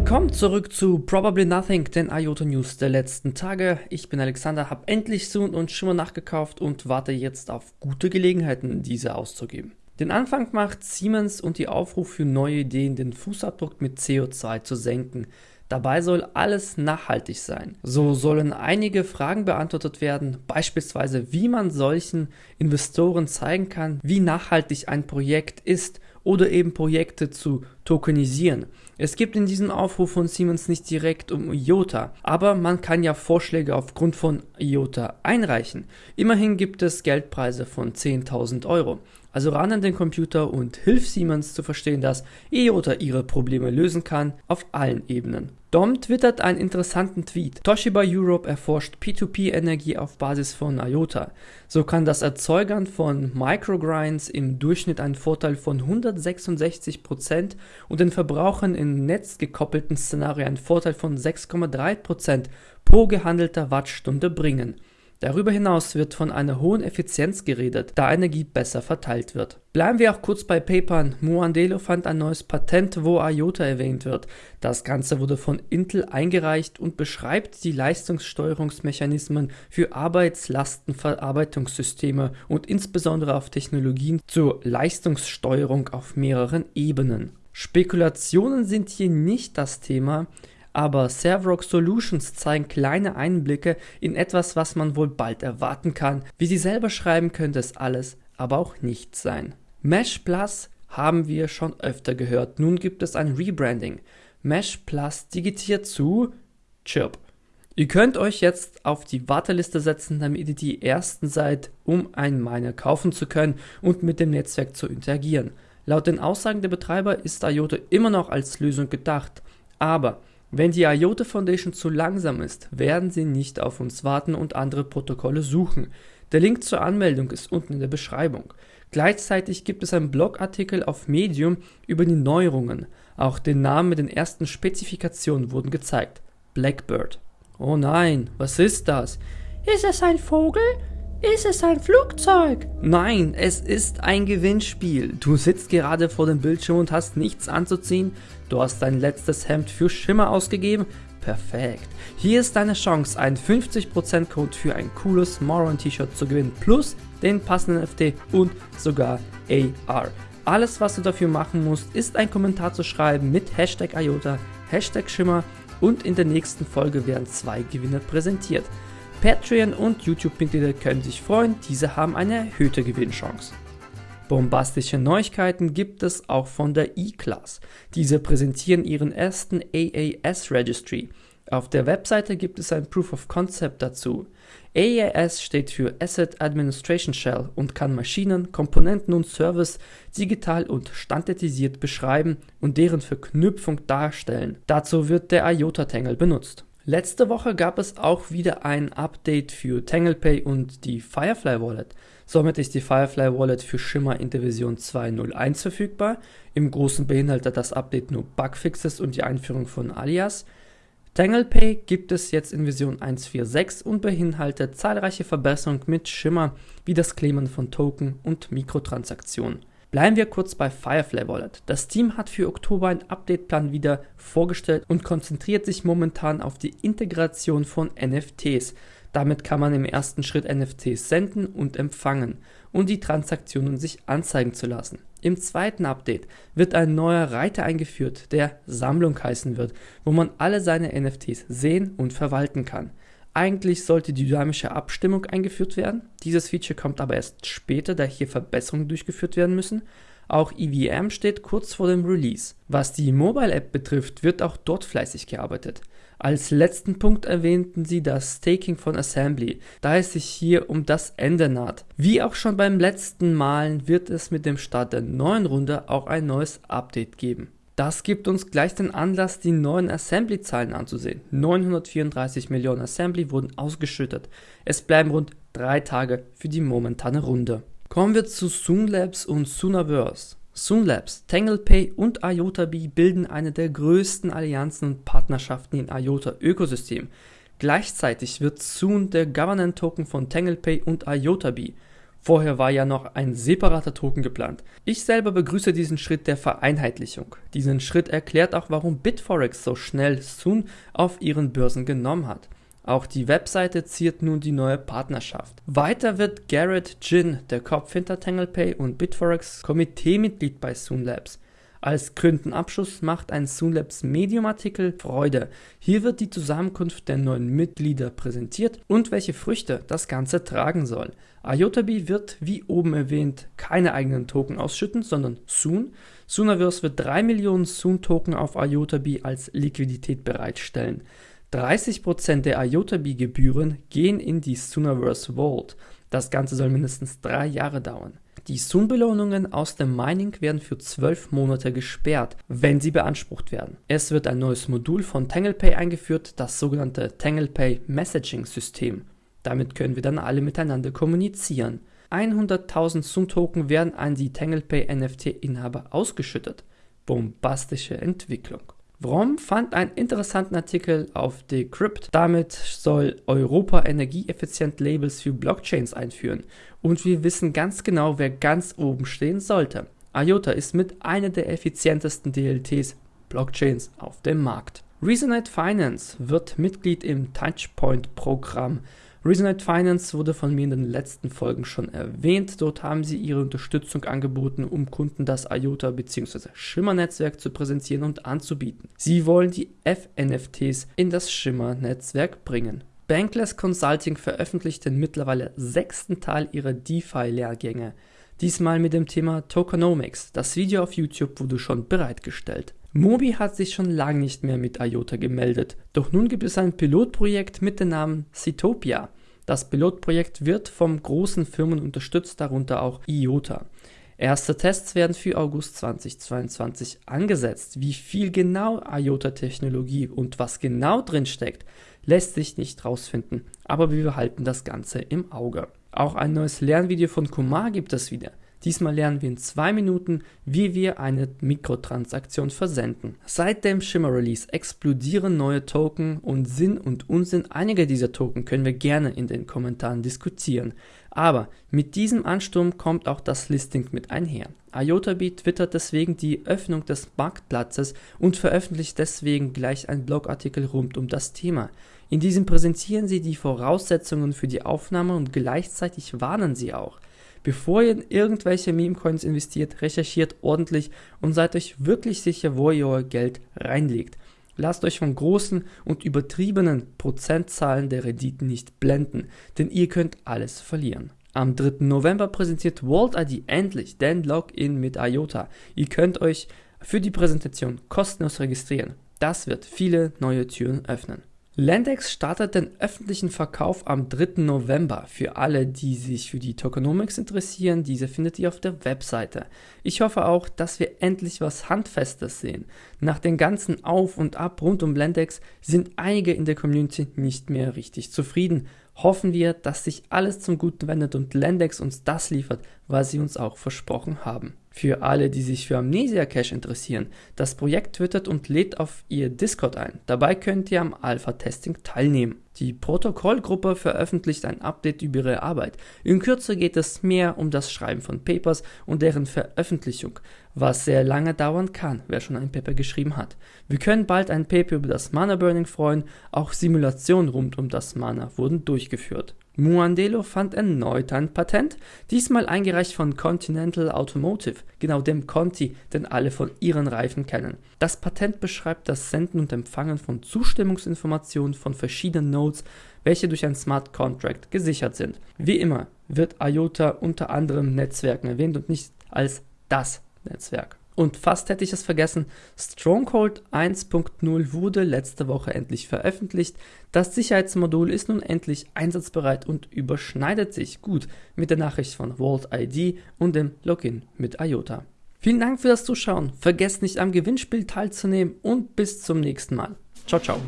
Willkommen zurück zu Probably Nothing, den IOTA News der letzten Tage. Ich bin Alexander, habe endlich Soon und Schimmer nachgekauft und warte jetzt auf gute Gelegenheiten, diese auszugeben. Den Anfang macht Siemens und die Aufruf für neue Ideen, den Fußabdruck mit CO2 zu senken. Dabei soll alles nachhaltig sein. So sollen einige Fragen beantwortet werden, beispielsweise wie man solchen Investoren zeigen kann, wie nachhaltig ein Projekt ist oder eben Projekte zu tokenisieren. Es gibt in diesem Aufruf von Siemens nicht direkt um IOTA, aber man kann ja Vorschläge aufgrund von IOTA einreichen. Immerhin gibt es Geldpreise von 10.000 Euro. Also ran an den Computer und hilf Siemens zu verstehen, dass IOTA ihre Probleme lösen kann auf allen Ebenen. Dom twittert einen interessanten Tweet. Toshiba Europe erforscht P2P-Energie auf Basis von IOTA. So kann das Erzeugern von Microgrinds im Durchschnitt einen Vorteil von 166% und den Verbrauchern in netzgekoppelten Szenarien einen Vorteil von 6,3% pro gehandelter Wattstunde bringen. Darüber hinaus wird von einer hohen Effizienz geredet, da Energie besser verteilt wird. Bleiben wir auch kurz bei Papern. Muandelo fand ein neues Patent, wo IOTA erwähnt wird. Das Ganze wurde von Intel eingereicht und beschreibt die Leistungssteuerungsmechanismen für Arbeitslastenverarbeitungssysteme und insbesondere auf Technologien zur Leistungssteuerung auf mehreren Ebenen. Spekulationen sind hier nicht das Thema, aber Servrock Solutions zeigen kleine Einblicke in etwas, was man wohl bald erwarten kann. Wie sie selber schreiben, könnte es alles, aber auch nichts sein. Mesh Plus haben wir schon öfter gehört. Nun gibt es ein Rebranding. Mesh Plus digitiert zu Chirp. Ihr könnt euch jetzt auf die Warteliste setzen, damit ihr die ersten seid, um einen Miner kaufen zu können und mit dem Netzwerk zu interagieren. Laut den Aussagen der Betreiber ist IOTA immer noch als Lösung gedacht, aber wenn die IOTA Foundation zu langsam ist, werden sie nicht auf uns warten und andere Protokolle suchen. Der Link zur Anmeldung ist unten in der Beschreibung. Gleichzeitig gibt es einen Blogartikel auf Medium über die Neuerungen. Auch den Namen mit den ersten Spezifikationen wurden gezeigt. Blackbird. Oh nein, was ist das? Ist es ein Vogel? Ist es ein Flugzeug? Nein, es ist ein Gewinnspiel. Du sitzt gerade vor dem Bildschirm und hast nichts anzuziehen. Du hast dein letztes Hemd für Schimmer ausgegeben. Perfekt. Hier ist deine Chance, einen 50% Code für ein cooles Moron T-Shirt zu gewinnen. Plus den passenden NFT und sogar AR. Alles, was du dafür machen musst, ist ein Kommentar zu schreiben mit Hashtag IOTA, Hashtag Schimmer und in der nächsten Folge werden zwei Gewinner präsentiert. Patreon und YouTube-Mitglieder können sich freuen, diese haben eine erhöhte Gewinnchance. Bombastische Neuigkeiten gibt es auch von der E-Class. Diese präsentieren ihren ersten AAS Registry. Auf der Webseite gibt es ein Proof of Concept dazu. AAS steht für Asset Administration Shell und kann Maschinen, Komponenten und Service digital und standardisiert beschreiben und deren Verknüpfung darstellen. Dazu wird der IOTA-Tangle benutzt. Letzte Woche gab es auch wieder ein Update für TanglePay und die Firefly Wallet. Somit ist die Firefly Wallet für Shimmer in der Version 2.0.1 verfügbar. Im Großen beinhaltet das Update nur Bugfixes und die Einführung von Alias. TanglePay gibt es jetzt in Version 1.4.6 und beinhaltet zahlreiche Verbesserungen mit Shimmer wie das Claimen von Token und Mikrotransaktionen. Bleiben wir kurz bei Firefly Wallet. Das Team hat für Oktober einen Updateplan wieder vorgestellt und konzentriert sich momentan auf die Integration von NFTs. Damit kann man im ersten Schritt NFTs senden und empfangen und die Transaktionen sich anzeigen zu lassen. Im zweiten Update wird ein neuer Reiter eingeführt, der Sammlung heißen wird, wo man alle seine NFTs sehen und verwalten kann. Eigentlich sollte die dynamische Abstimmung eingeführt werden. Dieses Feature kommt aber erst später, da hier Verbesserungen durchgeführt werden müssen. Auch EVM steht kurz vor dem Release. Was die Mobile App betrifft, wird auch dort fleißig gearbeitet. Als letzten Punkt erwähnten sie das Staking von Assembly, da es sich hier um das Ende naht. Wie auch schon beim letzten Malen wird es mit dem Start der neuen Runde auch ein neues Update geben. Das gibt uns gleich den Anlass, die neuen Assembly-Zahlen anzusehen. 934 Millionen Assembly wurden ausgeschüttet. Es bleiben rund drei Tage für die momentane Runde. Kommen wir zu Soonlabs und Soonaverse. Soonlabs, TanglePay und IotaBee bilden eine der größten Allianzen und Partnerschaften im IOTA-Ökosystem. Gleichzeitig wird Soon der Governance Token von TanglePay und IotaBee Vorher war ja noch ein separater Token geplant. Ich selber begrüße diesen Schritt der Vereinheitlichung. Diesen Schritt erklärt auch, warum Bitforex so schnell Soon auf ihren Börsen genommen hat. Auch die Webseite ziert nun die neue Partnerschaft. Weiter wird Garrett Jin, der Kopf hinter TanglePay und Bitforex, Komiteemitglied bei Soon Labs. Als gründen Abschluss macht ein Soonlabs Medium-Artikel Freude. Hier wird die Zusammenkunft der neuen Mitglieder präsentiert und welche Früchte das Ganze tragen soll. IotaBee wird, wie oben erwähnt, keine eigenen Token ausschütten, sondern Soon. Soonaverse wird 3 Millionen Soon-Token auf IotaBee als Liquidität bereitstellen. 30% der IotaBee-Gebühren gehen in die Soonaverse Vault. Das Ganze soll mindestens drei Jahre dauern. Die Soon-Belohnungen aus dem Mining werden für 12 Monate gesperrt, wenn sie beansprucht werden. Es wird ein neues Modul von TanglePay eingeführt, das sogenannte TanglePay Messaging System. Damit können wir dann alle miteinander kommunizieren. 100.000 Soon-Token werden an die TanglePay NFT-Inhaber ausgeschüttet. Bombastische Entwicklung. Vrom fand einen interessanten Artikel auf Decrypt. Damit soll Europa energieeffizient Labels für Blockchains einführen. Und wir wissen ganz genau, wer ganz oben stehen sollte. IOTA ist mit einer der effizientesten DLTs Blockchains auf dem Markt. Resonate Finance wird Mitglied im Touchpoint-Programm Resonate Finance wurde von mir in den letzten Folgen schon erwähnt. Dort haben sie ihre Unterstützung angeboten, um Kunden das IOTA bzw. Schimmer-Netzwerk zu präsentieren und anzubieten. Sie wollen die FNFTs in das Schimmer-Netzwerk bringen. Bankless Consulting veröffentlicht den mittlerweile sechsten Teil ihrer DeFi-Lehrgänge. Diesmal mit dem Thema Tokenomics. Das Video auf YouTube wurde schon bereitgestellt. Mobi hat sich schon lange nicht mehr mit IOTA gemeldet, doch nun gibt es ein Pilotprojekt mit dem Namen Citopia. Das Pilotprojekt wird von großen Firmen unterstützt, darunter auch IOTA. Erste Tests werden für August 2022 angesetzt. Wie viel genau IOTA-Technologie und was genau drin steckt, lässt sich nicht rausfinden, aber wir behalten das Ganze im Auge. Auch ein neues Lernvideo von Kumar gibt es wieder. Diesmal lernen wir in zwei Minuten, wie wir eine Mikrotransaktion versenden. Seit dem Shimmer Release explodieren neue Token und Sinn und Unsinn einiger dieser Token können wir gerne in den Kommentaren diskutieren. Aber mit diesem Ansturm kommt auch das Listing mit einher. IotaBee twittert deswegen die Öffnung des Marktplatzes und veröffentlicht deswegen gleich einen Blogartikel rund um das Thema. In diesem präsentieren sie die Voraussetzungen für die Aufnahme und gleichzeitig warnen sie auch. Bevor ihr in irgendwelche Meme-Coins investiert, recherchiert ordentlich und seid euch wirklich sicher, wo ihr euer Geld reinlegt. Lasst euch von großen und übertriebenen Prozentzahlen der Renditen nicht blenden, denn ihr könnt alles verlieren. Am 3. November präsentiert Vault ID endlich den Login mit IOTA. Ihr könnt euch für die Präsentation kostenlos registrieren. Das wird viele neue Türen öffnen. Lendex startet den öffentlichen Verkauf am 3. November. Für alle, die sich für die Tokenomics interessieren, diese findet ihr auf der Webseite. Ich hoffe auch, dass wir endlich was Handfestes sehen. Nach den ganzen Auf und Ab rund um Lendex sind einige in der Community nicht mehr richtig zufrieden. Hoffen wir, dass sich alles zum Guten wendet und Lendex uns das liefert, was sie uns auch versprochen haben. Für alle, die sich für Amnesia Cache interessieren, das Projekt twittert und lädt auf ihr Discord ein. Dabei könnt ihr am Alpha-Testing teilnehmen. Die Protokollgruppe veröffentlicht ein Update über ihre Arbeit. In Kürze geht es mehr um das Schreiben von Papers und deren Veröffentlichung, was sehr lange dauern kann, wer schon ein Paper geschrieben hat. Wir können bald ein Paper über das Mana Burning freuen, auch Simulationen rund um das Mana wurden durchgeführt. Muandelo fand erneut ein Patent, diesmal eingereicht von Continental Automotive, genau dem Conti, den alle von ihren Reifen kennen. Das Patent beschreibt das Senden und Empfangen von Zustimmungsinformationen von verschiedenen Nodes, welche durch ein Smart Contract gesichert sind. Wie immer wird IOTA unter anderem Netzwerken erwähnt und nicht als das Netzwerk. Und fast hätte ich es vergessen, Stronghold 1.0 wurde letzte Woche endlich veröffentlicht. Das Sicherheitsmodul ist nun endlich einsatzbereit und überschneidet sich gut mit der Nachricht von Vault ID und dem Login mit IOTA. Vielen Dank für das Zuschauen, vergesst nicht am Gewinnspiel teilzunehmen und bis zum nächsten Mal. Ciao, ciao.